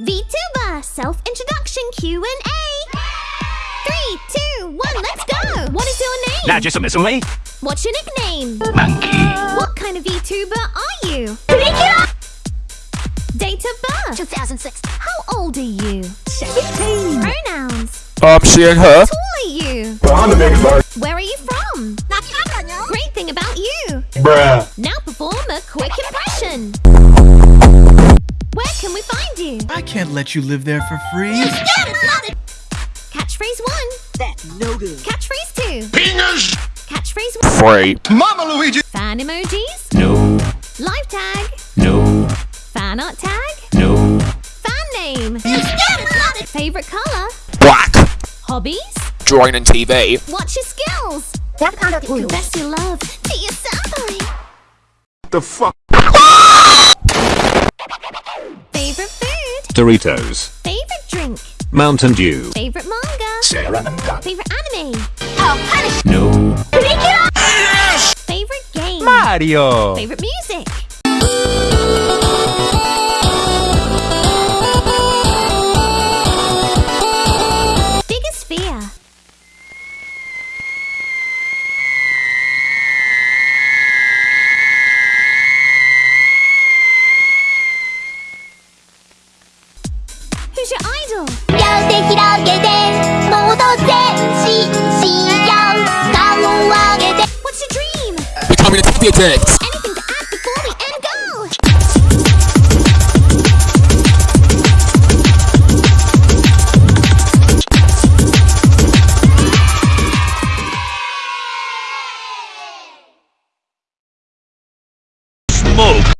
VTuber self-introduction Q&A. Three, two, one, let's go. What is your name? 나지수미수미. What's your nickname? Monkey. What kind of VTuber are you? Regular. Date of birth? 2006. How old are you? 17. Pronouns? Um, she and her. How tall are you? I'm. Where are you from? Great thing about you. Bruh. Now perform a quick impression. Where can we find you? I can't let you live there for free. Catchphrase one. That's no good. Catchphrase two. Penis. Catchphrase one. Free. Mama Luigi. Fan emojis. No. Live tag. No. Fan art tag. No. Fan name. Favorite color. Black. Hobbies. Drawing and TV. What's your skills? That kind of best you love. To your senpai. The fuck? Doritos. Favorite drink. Mountain Dew. Favorite manga. Saranda. Favorite anime. Oh, no. Favorite game. Mario. Favorite music. 是 idol。両手広げて、もっと前進しよう。顔を上げて。What's your dream? Becoming a t e a c h smoke.